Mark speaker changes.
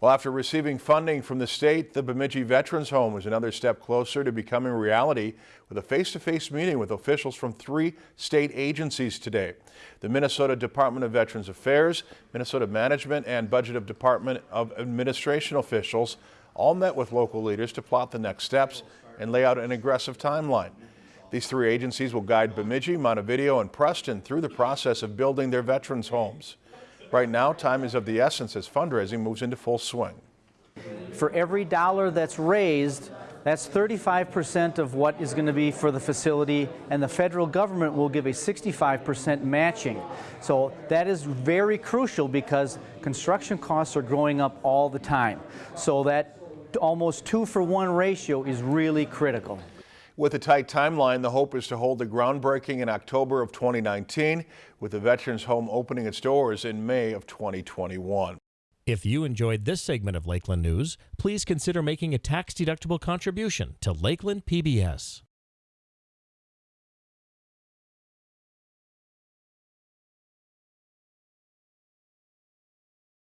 Speaker 1: Well, after receiving funding from the state, the Bemidji Veterans Home is another step closer to becoming reality with a face-to-face meeting with officials from three state agencies today. The Minnesota Department of Veterans Affairs, Minnesota Management, and Budget of Department of Administration officials all met with local leaders to plot the next steps and lay out an aggressive timeline. These three agencies will guide Bemidji, Montevideo, and Preston through the process of building their veterans' homes. Right now, time is of the essence as fundraising moves into full swing.
Speaker 2: For every dollar that's raised, that's 35% of what is going to be for the facility, and the federal government will give a 65% matching. So that is very crucial because construction costs are going up all the time. So that almost two for one ratio is really critical.
Speaker 1: With a tight timeline, the hope is to hold the groundbreaking in October of 2019, with the Veterans Home opening its doors in May of 2021.
Speaker 3: If you enjoyed this segment of Lakeland News, please consider making a tax-deductible contribution to Lakeland PBS.